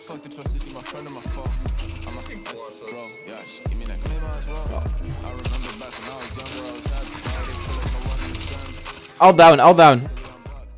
fuck the trust if you my friend or my foe? I'm a bro. Yeah, she give me that claim as well. I remember back when I was younger, I was happy. All down, all down.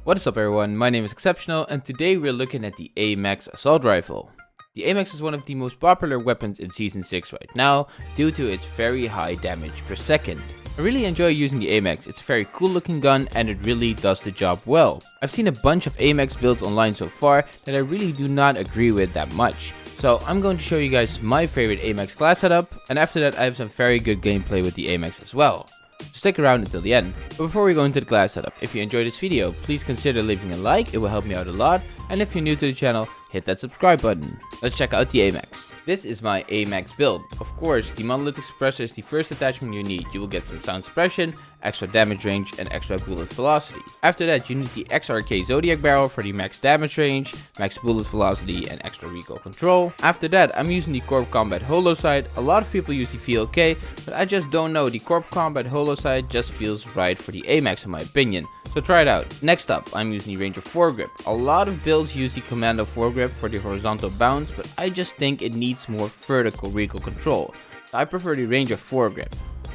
What is up everyone, my name is Exceptional and today we're looking at the AMAX Assault Rifle. The AMAX is one of the most popular weapons in Season 6 right now due to its very high damage per second. I really enjoy using the AMAX, it's a very cool looking gun and it really does the job well. I've seen a bunch of AMAX builds online so far that I really do not agree with that much. So I'm going to show you guys my favorite AMAX class setup and after that I have some very good gameplay with the AMAX as well. Stick around until the end. But before we go into the class setup, if you enjoyed this video, please consider leaving a like, it will help me out a lot. And if you're new to the channel, hit that subscribe button. Let's check out the AMAX. This is my AMAX build. Of course, the monolithic suppressor is the first attachment you need. You will get some sound suppression, extra damage range, and extra bullet velocity. After that, you need the XRK Zodiac barrel for the max damage range, max bullet velocity, and extra recoil control. After that, I'm using the Corp Combat Holo sight. A lot of people use the VLK, but I just don't know. The Corp Combat Holo sight just feels right for the AMAX in my opinion. So try it out. Next up, I'm using the Ranger foregrip. A lot of builds use the Commando foregrip for the horizontal bounce, but I just think it needs more vertical recoil control. I prefer the Ranger foregrip.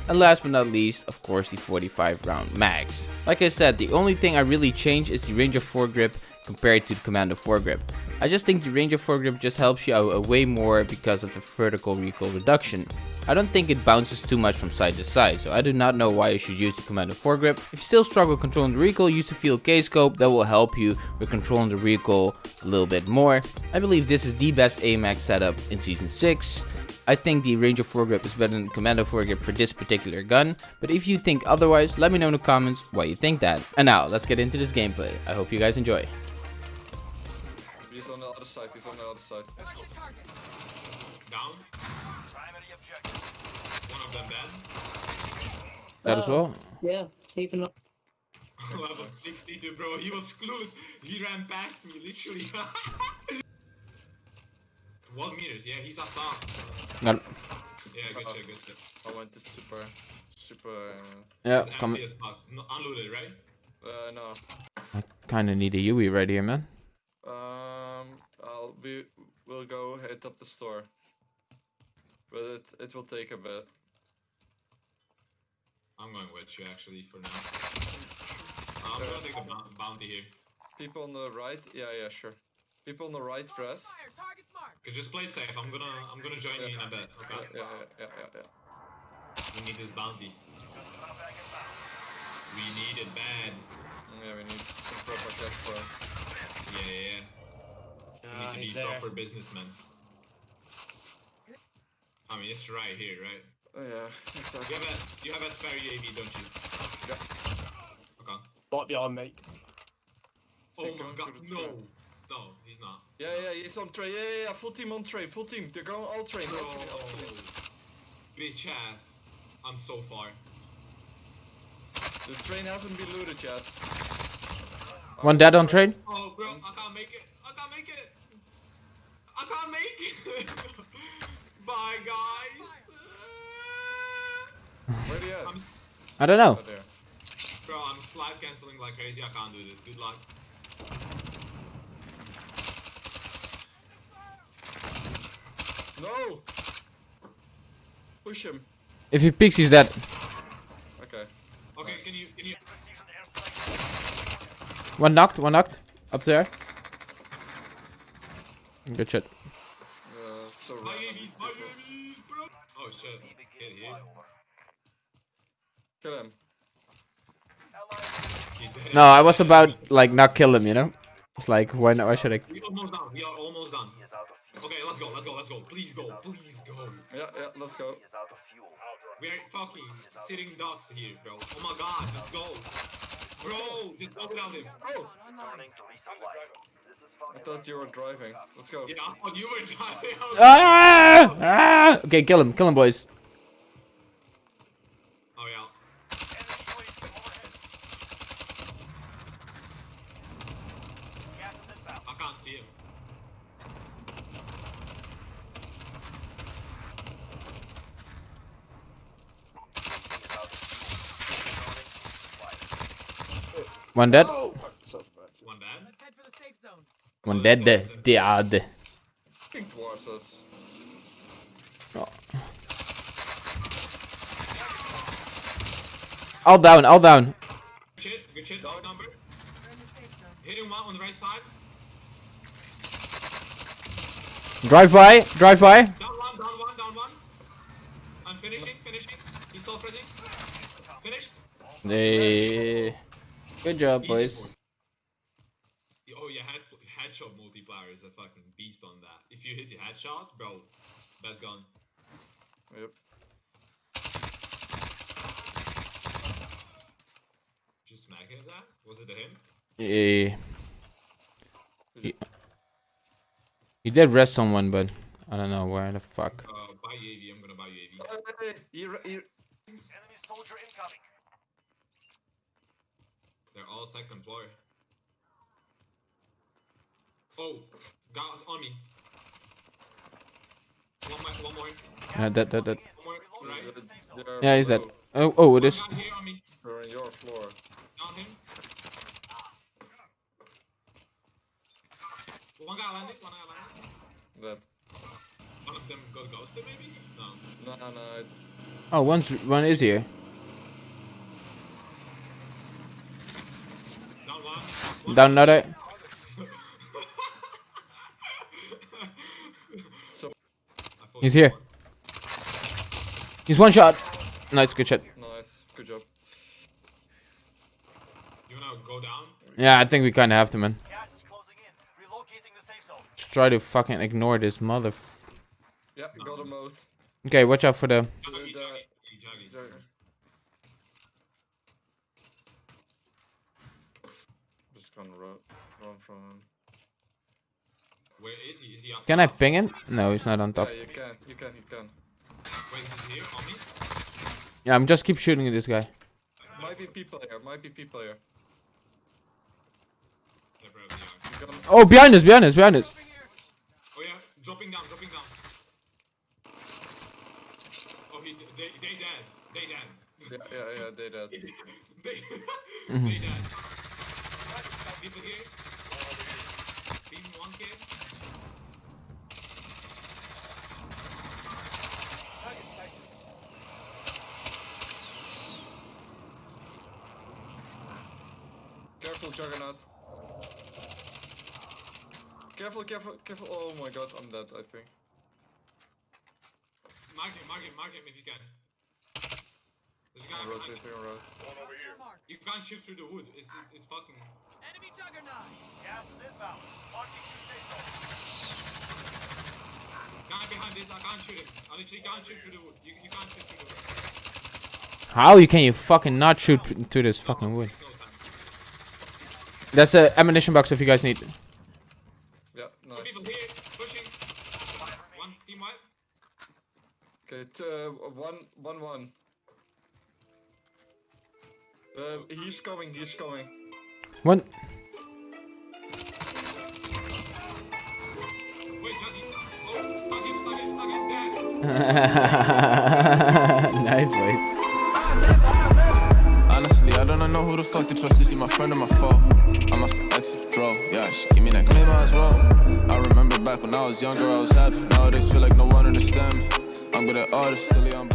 And last but not least, of course, the 45 round mags. Like I said, the only thing I really changed is the Ranger foregrip compared to the Commando foregrip. I just think the Ranger foregrip just helps you out uh, way more because of the vertical recoil reduction. I don't think it bounces too much from side to side, so I do not know why you should use the Commando foregrip. If you still struggle controlling the recoil, use the VLK scope, that will help you with controlling the recoil a little bit more. I believe this is the best AMAX setup in Season 6. I think the Ranger foregrip is better than the Commando foregrip for this particular gun, but if you think otherwise, let me know in the comments why you think that. And now, let's get into this gameplay. I hope you guys enjoy. He's on the other side, he's on the other side. Let's go. Down. One of them dead. That as well? Uh, yeah, even up. Level 62, bro. He was close. He ran past me, literally. One meters, yeah, he's up top. Got Yeah, good shit, good shit. I went to super, super, uh, Yeah, come. empty as fuck. No, unloaded, right? uh no. I kinda need a UE right here, man. Um, I'll be, we'll go hit up the store. But it, it will take a bit. I'm going with you actually for now. Uh, I'm gonna take a bounty here. People on the right, yeah, yeah, sure. People on the right rest. Okay, just play it safe. I'm gonna I'm gonna join you in a bit. Okay. yeah, yeah, yeah, yeah, yeah. We need this bounty. We need it bad. Yeah, we need some proper cash flow. Yeah, yeah, yeah. We Ah, need to be there. proper businessmen. I mean, it's right here, right? Oh yeah, You have a you have a spare UAV, don't you? Yeah. Okay. Right behind me. Oh Think my god, no, train. No, he's not. Yeah, yeah, he's on train. Yeah, yeah, yeah, full team on train, full team. They're going all train. Bro, All train, all train. Oh, bitch ass. I'm so far. The train hasn't been looted yet. One dead on train? Oh, bro, I can't make it. I can't make it. I can't make it. Bye, guys. Where are you at? I'm, I don't know. Oh, bro, I'm slide canceling like crazy. I can't do this. Good luck. No! Push him. If he peeks, he's dead. Okay. Okay, can you can you? One knocked, one knocked. Up there. Good shit. Uh, so My random. UAVs, my UAVs, bro. Oh shit. Get here. Kill him. No, I was about like not kill him, you know? It's like why not why should I We almost done. We are almost done. Okay, let's go. Let's go. Let's go. Please go. Please go. Yeah, yeah, let's go. We're fucking sitting ducks here, bro. Oh my god, just go. Bro, just go without him. Oh! I thought you were driving. Let's go. Yeah, I thought you were driving. Ah! ah! Okay, kill him, kill him boys. One dead. One dead. One dead. dead. Dead. Ah, King towards us. Oh. All down, all down. Good shit, good shit, all number. Hitting one on the right side. Drive by, drive by. Down one, down one, down one. I'm finishing, finishing. He's still pressing. Finish. Hey. Good job, Easy boys. for- Oh yeah, head, headshot multiplier is a fucking beast on that. If you hit your headshots, bro, that's gone. Yep. Just smack his ass? Was it him? He, he, he did rest someone, but I don't know where the fuck. Uh, buy UAV, I'm gonna buy UAV. Hey, he, ra- he, Enemy soldier incoming. They're all second floor. Oh, guys on me. One more, one more, Yeah, that, that, that. one more, right? they're- they're Yeah, he's dead. Oh, oh, it is. One guy here on me, They're on your floor. down him. One guy landed, one guy landed. That. One of them got ghosted maybe? No. No, no, it, Oh, one's, one is here. Down one. one Down another. so I thought He's here. He's one shot. Nice, good shot. nice. Good job. You wanna go down? Yeah, I think we kind of have to, man. Gas is closing in. Relocating the safe zone. Just try to fucking ignore this mother. Yeah, got them both. Okay, watch out for the. Juggy, the- Just gonna run, run from him. Where is he? Is he up Can I ping him? No, he's not on top. Yeah, you can, you can, you can. Wait, he's here on me? Yeah, I'm just keep shooting at this guy. Might be P player, might be P player. Yeah, bro, yeah. Gonna, Oh, behind us, behind us, behind us. Oh yeah, dropping down, dropping down. Oh, he, they, they dead. They dead. yeah, yeah, yeah, they dead. they, they mm-hmm. dead. People here. Beam one kid. Careful, Juggernaut. Careful, careful, careful. Oh my god, I'm dead, I think. Mark him, mark him, mark him if you can. There's a guy I'm behind me. rotating around. You can't shoot through the wood. It's, it's fucking. Enemy juggernaut! Gas is inbound. Marking new safe. Guy behind this, I can't shoot him. I literally can't shoot through the wood. You, you can't shoot through the wood. How you can you fucking not shoot p- to this fucking wood? There's. That's a ammunition box if you guys need. Yeah, Two nice. people here, pushing. One team wipe. Okay, t uh, one, one, one. Uh, he's coming, he's coming. Dead. nice voice. Honestly, I don't know who the fuck to trust. Is he my friend or my foe? I'm off the exit, bro. Yeah, she give me that maybe as well. I remember back when I was younger, I was happy. Nowadays, feel like no one understand me. I'm good at artists, silly, I'm.